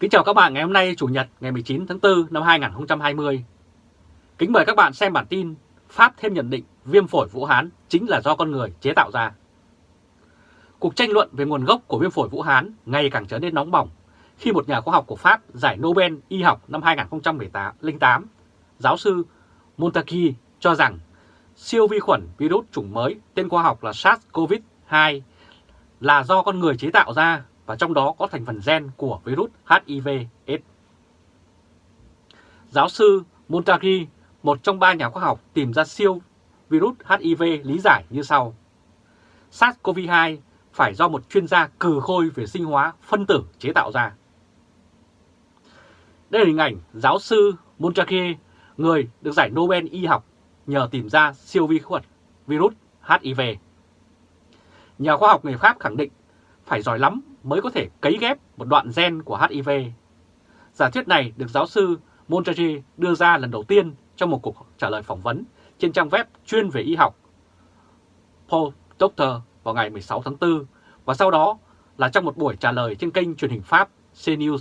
Kính chào các bạn ngày hôm nay Chủ nhật ngày 19 tháng 4 năm 2020. Kính mời các bạn xem bản tin Pháp thêm nhận định viêm phổi Vũ Hán chính là do con người chế tạo ra. Cuộc tranh luận về nguồn gốc của viêm phổi Vũ Hán ngày càng trở nên nóng bỏng khi một nhà khoa học của Pháp giải Nobel y học năm 2008, giáo sư Montaki cho rằng siêu vi khuẩn virus chủng mới tên khoa học là SARS-CoV-2 là do con người chế tạo ra và trong đó có thành phần gen của virus HIV-AIDS. Giáo sư Montagri, một trong ba nhà khoa học tìm ra siêu virus HIV lý giải như sau. SARS-CoV-2 phải do một chuyên gia cừ khôi về sinh hóa phân tử chế tạo ra. Đây là hình ảnh giáo sư Montagri, người được giải Nobel y học nhờ tìm ra siêu vi khuẩn virus HIV. Nhà khoa học người Pháp khẳng định phải giỏi lắm mới có thể cấy ghép một đoạn gen của HIV. Giả thuyết này được giáo sư Montague đưa ra lần đầu tiên trong một cuộc trả lời phỏng vấn trên trang web chuyên về y học Paul Doctor vào ngày 16 tháng 4 và sau đó là trong một buổi trả lời trên kênh truyền hình Pháp CNews.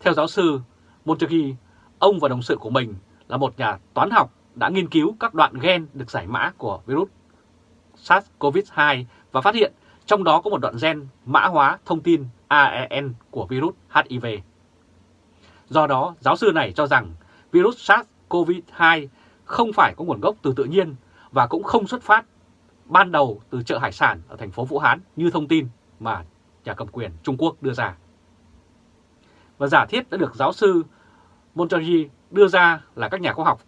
Theo giáo sư Montague, ông và đồng sự của mình là một nhà toán học đã nghiên cứu các đoạn gen được giải mã của virus SARS-CoV-2 và phát hiện trong đó có một đoạn gen mã hóa thông tin AEN của virus HIV. Do đó, giáo sư này cho rằng virus SARS-CoV-2 không phải có nguồn gốc từ tự nhiên và cũng không xuất phát ban đầu từ chợ hải sản ở thành phố Vũ Hán như thông tin mà nhà cầm quyền Trung Quốc đưa ra. Và giả thiết đã được giáo sư Montague đưa ra là các nhà khoa học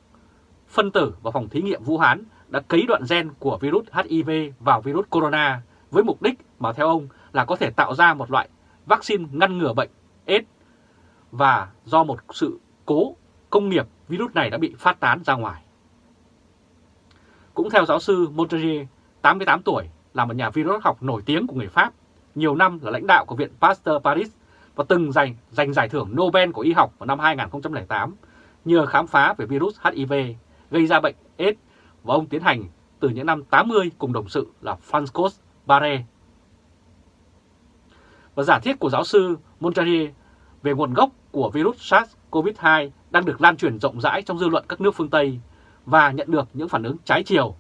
phân tử và phòng thí nghiệm Vũ Hán đã cấy đoạn gen của virus HIV vào virus corona với mục đích mà theo ông là có thể tạo ra một loại vaccine ngăn ngừa bệnh AIDS và do một sự cố công nghiệp virus này đã bị phát tán ra ngoài. Cũng theo giáo sư Montague, 88 tuổi, là một nhà virus học nổi tiếng của người Pháp, nhiều năm là lãnh đạo của Viện Pasteur Paris và từng giành, giành giải thưởng Nobel của y học vào năm 2008 nhờ khám phá về virus HIV gây ra bệnh AIDS và ông tiến hành từ những năm 80 cùng đồng sự là Francois Barre. Và giả thiết của giáo sư Montari về nguồn gốc của virus SARS-CoV-2 đang được lan truyền rộng rãi trong dư luận các nước phương Tây và nhận được những phản ứng trái chiều.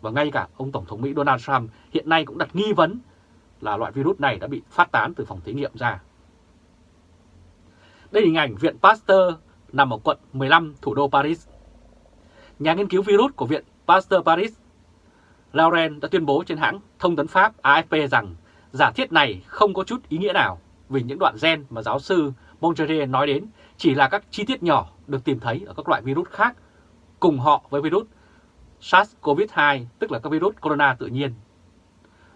Và ngay cả ông Tổng thống Mỹ Donald Trump hiện nay cũng đặt nghi vấn là loại virus này đã bị phát tán từ phòng thí nghiệm ra. Đây là hình ảnh Viện Pasteur nằm ở quận 15 thủ đô Paris. Nhà nghiên cứu virus của Viện Pasteur Paris Lauren đã tuyên bố trên hãng thông tấn Pháp AFP rằng giả thiết này không có chút ý nghĩa nào vì những đoạn gen mà giáo sư Mongerie nói đến chỉ là các chi tiết nhỏ được tìm thấy ở các loại virus khác cùng họ với virus SARS-CoV-2 tức là các virus corona tự nhiên.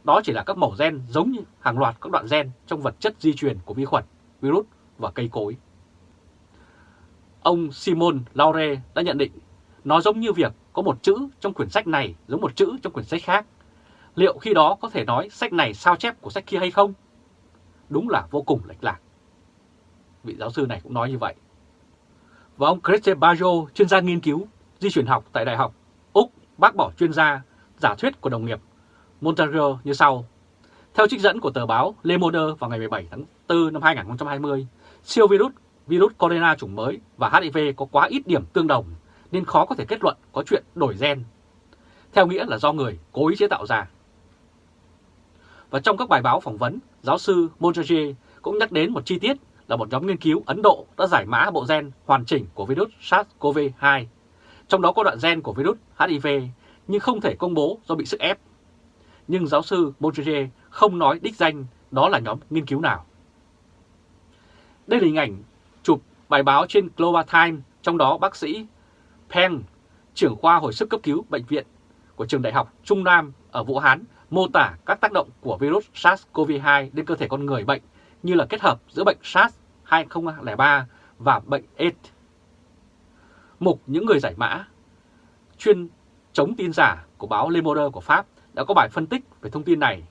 Đó chỉ là các mẫu gen giống như hàng loạt các đoạn gen trong vật chất di truyền của vi khuẩn, virus và cây cối. Ông Simon Laure đã nhận định nó giống như việc có một chữ trong quyển sách này giống một chữ trong quyển sách khác. Liệu khi đó có thể nói sách này sao chép của sách kia hay không? Đúng là vô cùng lệch lạc. Vị giáo sư này cũng nói như vậy. Và ông Christian Bajo, chuyên gia nghiên cứu di chuyển học tại Đại học Úc, bác bỏ chuyên gia giả thuyết của đồng nghiệp Montague như sau. Theo trích dẫn của tờ báo Le Monde vào ngày 17 tháng 4 năm 2020, siêu virus, virus corona chủng mới và HIV có quá ít điểm tương đồng nên khó có thể kết luận có chuyện đổi gen. Theo nghĩa là do người cố ý chế tạo ra. Và trong các bài báo phỏng vấn, giáo sư Montague cũng nhắc đến một chi tiết là một nhóm nghiên cứu Ấn Độ đã giải mã bộ gen hoàn chỉnh của virus SARS-CoV-2. Trong đó có đoạn gen của virus HIV nhưng không thể công bố do bị sức ép. Nhưng giáo sư Montague không nói đích danh đó là nhóm nghiên cứu nào. Đây là hình ảnh chụp bài báo trên Global Times, trong đó bác sĩ Peng, trưởng khoa hồi sức cấp cứu bệnh viện của trường đại học Trung Nam ở Vũ Hán mô tả các tác động của virus SARS-CoV-2 lên cơ thể con người bệnh như là kết hợp giữa bệnh SARS 2003 và bệnh AIDS. Mục những người giải mã chuyên chống tin giả của báo Le Monde của Pháp đã có bài phân tích về thông tin này.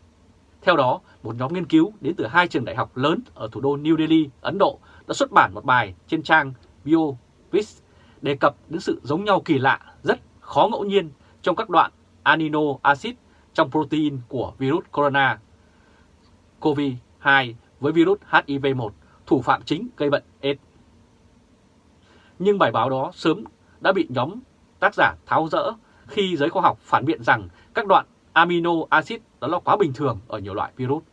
Theo đó, một nhóm nghiên cứu đến từ hai trường đại học lớn ở thủ đô New Delhi, Ấn Độ đã xuất bản một bài trên trang BioVis đề cập đến sự giống nhau kỳ lạ, rất khó ngẫu nhiên trong các đoạn amino acid trong protein của virus corona COVID-2 với virus HIV-1 thủ phạm chính gây bệnh AIDS. Nhưng bài báo đó sớm đã bị nhóm tác giả tháo rỡ khi giới khoa học phản biện rằng các đoạn amino acid đó là quá bình thường ở nhiều loại virus.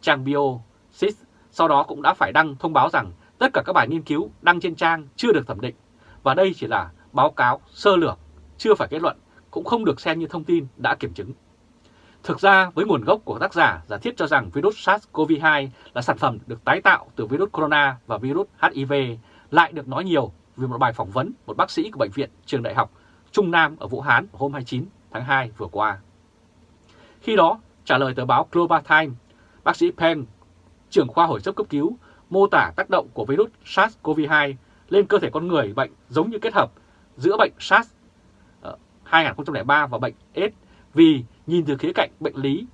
Trang Biosys sau đó cũng đã phải đăng thông báo rằng tất cả các bài nghiên cứu đăng trên trang chưa được thẩm định và đây chỉ là báo cáo sơ lược, chưa phải kết luận, cũng không được xem như thông tin đã kiểm chứng. Thực ra với nguồn gốc của tác giả giả thiết cho rằng virus SARS-CoV-2 là sản phẩm được tái tạo từ virus corona và virus HIV lại được nói nhiều vì một bài phỏng vấn một bác sĩ của Bệnh viện Trường Đại học Trung Nam ở Vũ Hán hôm 29 tháng 2 vừa qua. Khi đó, trả lời tờ báo Global Times, bác sĩ Peng, trưởng khoa hồi sức cấp cứu, mô tả tác động của virus SARS-CoV-2 lên cơ thể con người bệnh giống như kết hợp giữa bệnh SARS ờ, 2003 và bệnh AIDS vì nhìn từ khía cạnh bệnh lý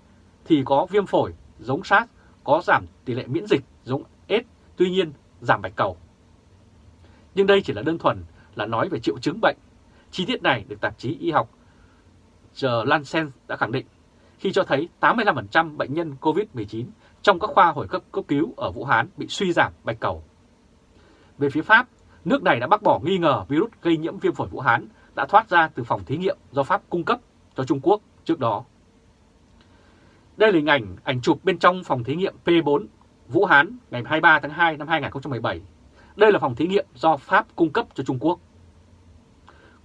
thì có viêm phổi giống SARS, có giảm tỷ lệ miễn dịch giống AIDS, tuy nhiên giảm bạch cầu. Nhưng đây chỉ là đơn thuần là nói về triệu chứng bệnh. Chi tiết này được tạp chí y học The Lancet đã khẳng định khi cho thấy 85% bệnh nhân COVID-19 trong các khoa hồi cấp cấp cứu ở Vũ Hán bị suy giảm bạch cầu. Về phía Pháp, nước này đã bác bỏ nghi ngờ virus gây nhiễm viêm phổi Vũ Hán đã thoát ra từ phòng thí nghiệm do Pháp cung cấp cho Trung Quốc trước đó. Đây là hình ảnh ảnh chụp bên trong phòng thí nghiệm P4 Vũ Hán ngày 23 tháng 2 năm 2017. Đây là phòng thí nghiệm do Pháp cung cấp cho Trung Quốc.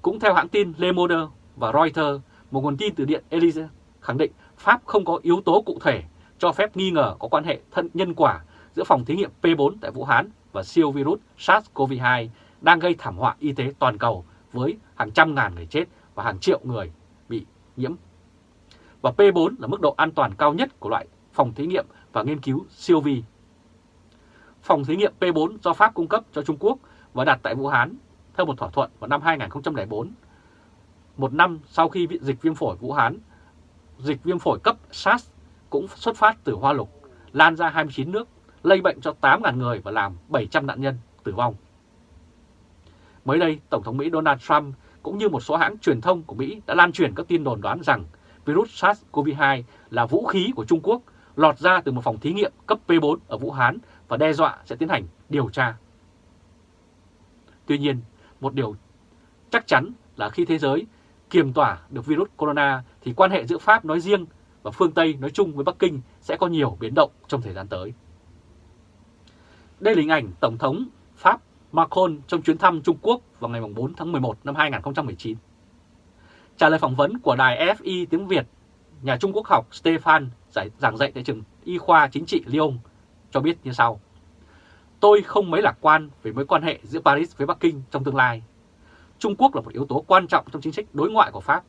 Cũng theo hãng tin Le Monde và Reuters, một nguồn tin từ Điện Elysee khẳng định Pháp không có yếu tố cụ thể cho phép nghi ngờ có quan hệ thân nhân quả giữa phòng thí nghiệm P4 tại Vũ Hán và siêu virus SARS-CoV-2 đang gây thảm họa y tế toàn cầu với hàng trăm ngàn người chết và hàng triệu người bị nhiễm. Và P4 là mức độ an toàn cao nhất của loại phòng thí nghiệm và nghiên cứu siêu vi. Phòng thí nghiệm P4 do Pháp cung cấp cho Trung Quốc và đặt tại Vũ Hán theo một thỏa thuận vào năm 2004. Một năm sau khi dịch viêm phổi Vũ Hán, dịch viêm phổi cấp SARS cũng xuất phát từ Hoa Lục, lan ra 29 nước, lây bệnh cho 8.000 người và làm 700 nạn nhân tử vong. Mới đây, Tổng thống Mỹ Donald Trump cũng như một số hãng truyền thông của Mỹ đã lan truyền các tin đồn đoán rằng virus SARS-CoV-2 là vũ khí của Trung Quốc lọt ra từ một phòng thí nghiệm cấp P4 ở Vũ Hán và đe dọa sẽ tiến hành điều tra. Tuy nhiên, một điều chắc chắn là khi thế giới kiềm tỏa được virus corona thì quan hệ giữa Pháp nói riêng và phương Tây nói chung với Bắc Kinh sẽ có nhiều biến động trong thời gian tới. Đây là hình ảnh Tổng thống Pháp Macron trong chuyến thăm Trung Quốc vào ngày 4 tháng 11 năm 2019. Trả lời phỏng vấn của đài FI tiếng Việt, nhà Trung Quốc học Stefan giải, giảng dạy tại trường Y khoa chính trị Lyon cho biết như sau. Tôi không mấy lạc quan về mối quan hệ giữa Paris với Bắc Kinh trong tương lai. Trung Quốc là một yếu tố quan trọng trong chính sách đối ngoại của Pháp.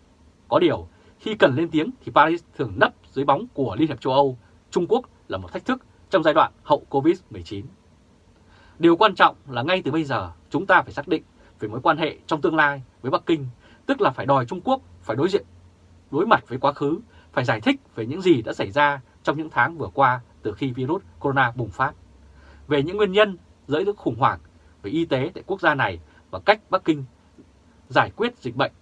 Có điều, khi cần lên tiếng thì Paris thường nấp dưới bóng của Liên Hiệp châu Âu. Trung Quốc là một thách thức trong giai đoạn hậu Covid-19. Điều quan trọng là ngay từ bây giờ chúng ta phải xác định về mối quan hệ trong tương lai với Bắc Kinh, tức là phải đòi Trung Quốc phải đối diện, đối mặt với quá khứ, phải giải thích về những gì đã xảy ra trong những tháng vừa qua từ khi virus corona bùng phát, về những nguyên nhân dẫn đến khủng hoảng về y tế tại quốc gia này và cách Bắc Kinh giải quyết dịch bệnh.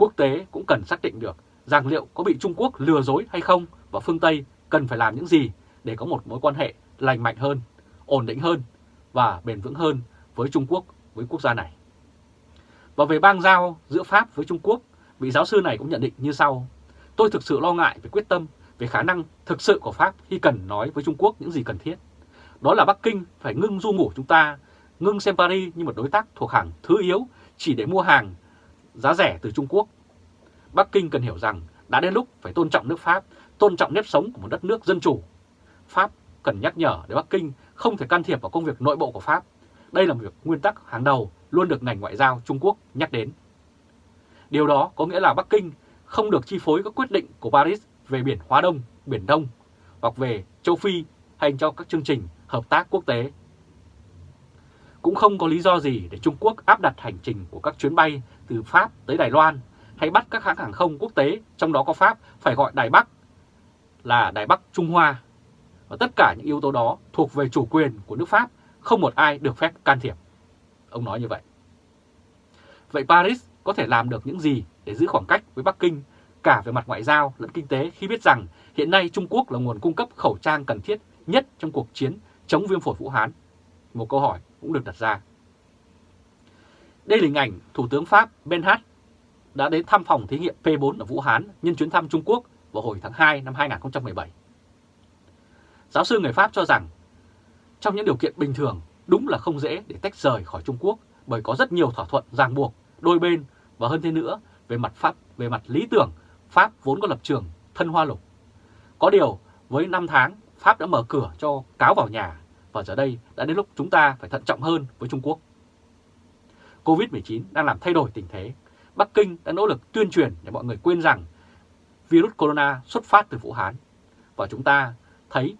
Quốc tế cũng cần xác định được rằng liệu có bị Trung Quốc lừa dối hay không và phương Tây cần phải làm những gì để có một mối quan hệ lành mạnh hơn ổn định hơn và bền vững hơn với Trung Quốc, với quốc gia này. Và về bang giao giữa Pháp với Trung Quốc, vị giáo sư này cũng nhận định như sau. Tôi thực sự lo ngại về quyết tâm, về khả năng thực sự của Pháp khi cần nói với Trung Quốc những gì cần thiết. Đó là Bắc Kinh phải ngưng du ngủ chúng ta, ngưng xem Paris như một đối tác thuộc hàng thứ yếu chỉ để mua hàng giá rẻ từ Trung Quốc. Bắc Kinh cần hiểu rằng đã đến lúc phải tôn trọng nước Pháp, tôn trọng nếp sống của một đất nước dân chủ. Pháp cần nhắc nhở để Bắc Kinh không thể can thiệp vào công việc nội bộ của Pháp. Đây là một việc nguyên tắc hàng đầu luôn được ngành ngoại giao Trung Quốc nhắc đến. Điều đó có nghĩa là Bắc Kinh không được chi phối các quyết định của Paris về biển Hóa Đông, Biển Đông hoặc về châu Phi hay cho các chương trình hợp tác quốc tế. Cũng không có lý do gì để Trung Quốc áp đặt hành trình của các chuyến bay từ Pháp tới Đài Loan hay bắt các hãng hàng không quốc tế, trong đó có Pháp, phải gọi Đài Bắc là Đài Bắc Trung Hoa và tất cả những yếu tố đó thuộc về chủ quyền của nước Pháp, không một ai được phép can thiệp. Ông nói như vậy. Vậy Paris có thể làm được những gì để giữ khoảng cách với Bắc Kinh cả về mặt ngoại giao lẫn kinh tế khi biết rằng hiện nay Trung Quốc là nguồn cung cấp khẩu trang cần thiết nhất trong cuộc chiến chống viêm phổi Vũ Hán? Một câu hỏi cũng được đặt ra. Đây là hình ảnh Thủ tướng Pháp Ben đã đến thăm phòng thí nghiệm P4 ở Vũ Hán nhân chuyến thăm Trung Quốc vào hồi tháng 2 năm 2017. Giáo sư người Pháp cho rằng, trong những điều kiện bình thường, đúng là không dễ để tách rời khỏi Trung Quốc bởi có rất nhiều thỏa thuận ràng buộc, đôi bên và hơn thế nữa, về mặt pháp, về mặt lý tưởng, Pháp vốn có lập trường thân hoa lục. Có điều, với 5 tháng, Pháp đã mở cửa cho cáo vào nhà và giờ đây đã đến lúc chúng ta phải thận trọng hơn với Trung Quốc. Covid-19 đang làm thay đổi tình thế. Bắc Kinh đã nỗ lực tuyên truyền để mọi người quên rằng virus corona xuất phát từ Vũ Hán. Và chúng ta thấy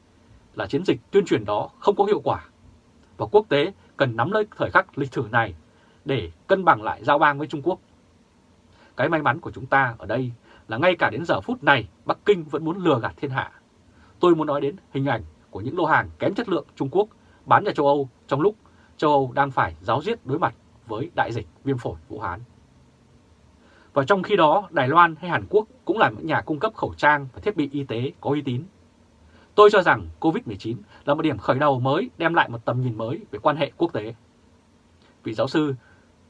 là chiến dịch tuyên truyền đó không có hiệu quả. Và quốc tế cần nắm lấy thời khắc lịch sử này để cân bằng lại giao bang với Trung Quốc. Cái may mắn của chúng ta ở đây là ngay cả đến giờ phút này, Bắc Kinh vẫn muốn lừa gạt thiên hạ. Tôi muốn nói đến hình ảnh của những lô hàng kém chất lượng Trung Quốc bán ra châu Âu trong lúc châu Âu đang phải giáo diết đối mặt với đại dịch viêm phổi Vũ Hán. Và trong khi đó, Đài Loan hay Hàn Quốc cũng là những nhà cung cấp khẩu trang và thiết bị y tế có uy tín. Tôi cho rằng COVID-19 là một điểm khởi đầu mới đem lại một tầm nhìn mới về quan hệ quốc tế. Vị giáo sư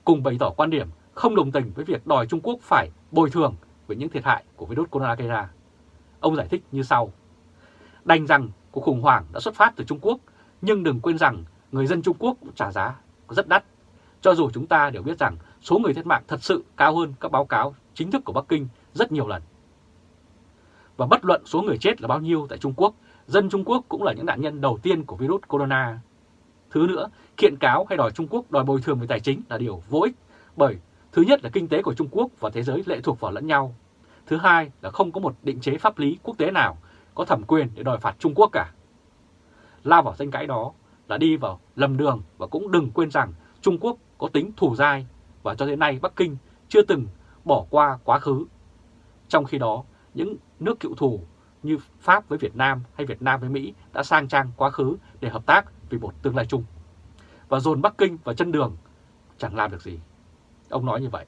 cùng bày tỏ quan điểm không đồng tình với việc đòi Trung Quốc phải bồi thường về những thiệt hại của virus corona gây ra. Ông giải thích như sau. Đành rằng cuộc khủng hoảng đã xuất phát từ Trung Quốc, nhưng đừng quên rằng người dân Trung Quốc cũng trả giá rất đắt. Cho dù chúng ta đều biết rằng số người thiệt mạng thật sự cao hơn các báo cáo chính thức của Bắc Kinh rất nhiều lần. Và bất luận số người chết là bao nhiêu tại Trung Quốc, dân Trung Quốc cũng là những nạn nhân đầu tiên của virus corona. Thứ nữa, kiện cáo hay đòi Trung Quốc đòi bồi thường về tài chính là điều vô ích, bởi thứ nhất là kinh tế của Trung Quốc và thế giới lệ thuộc vào lẫn nhau. Thứ hai là không có một định chế pháp lý quốc tế nào có thẩm quyền để đòi phạt Trung Quốc cả. Lao vào danh cãi đó là đi vào lầm đường và cũng đừng quên rằng Trung Quốc có tính thù dai và cho đến nay Bắc Kinh chưa từng bỏ qua quá khứ. Trong khi đó, những nước cựu thù như Pháp với Việt Nam hay Việt Nam với Mỹ đã sang trang quá khứ để hợp tác vì một tương lai chung. Và dồn Bắc Kinh vào chân đường chẳng làm được gì. Ông nói như vậy.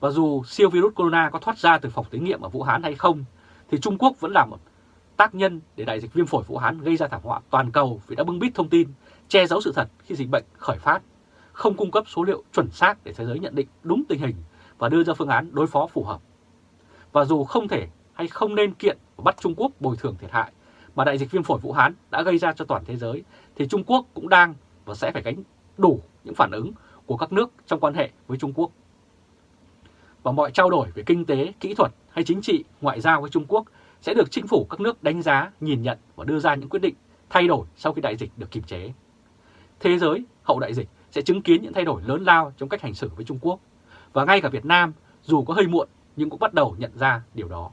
Và dù siêu virus corona có thoát ra từ phòng thí nghiệm ở Vũ Hán hay không, thì Trung Quốc vẫn là một tác nhân để đại dịch viêm phổi Vũ Hán gây ra thảm họa toàn cầu vì đã bưng bít thông tin, che giấu sự thật khi dịch bệnh khởi phát, không cung cấp số liệu chuẩn xác để thế giới nhận định đúng tình hình và đưa ra phương án đối phó phù hợp. Và dù không thể hay không nên kiện và bắt Trung Quốc bồi thường thiệt hại mà đại dịch viêm phổi Vũ Hán đã gây ra cho toàn thế giới, thì Trung Quốc cũng đang và sẽ phải gánh đủ những phản ứng của các nước trong quan hệ với Trung Quốc. Và mọi trao đổi về kinh tế, kỹ thuật hay chính trị, ngoại giao với Trung Quốc sẽ được chính phủ các nước đánh giá, nhìn nhận và đưa ra những quyết định thay đổi sau khi đại dịch được kiềm chế. Thế giới hậu đại dịch sẽ chứng kiến những thay đổi lớn lao trong cách hành xử với Trung Quốc. Và ngay cả Việt Nam, dù có hơi muộn nhưng cũng bắt đầu nhận ra điều đó.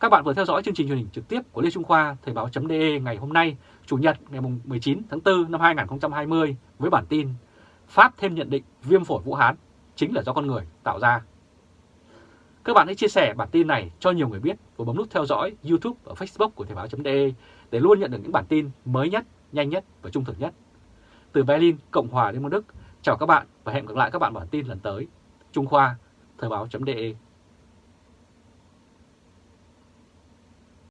Các bạn vừa theo dõi chương trình truyền hình trực tiếp của Lê Trung Khoa Thời báo.de ngày hôm nay, Chủ nhật ngày 19 tháng 4 năm 2020 với bản tin Pháp thêm nhận định viêm phổi Vũ Hán chính là do con người tạo ra. Các bạn hãy chia sẻ bản tin này cho nhiều người biết và bấm nút theo dõi YouTube và Facebook của Thời báo.de để luôn nhận được những bản tin mới nhất, nhanh nhất và trung thực nhất. Từ Berlin, Cộng hòa Liên bang Đức, chào các bạn và hẹn gặp lại các bạn bản tin lần tới. Trung Khoa, Thời báo.de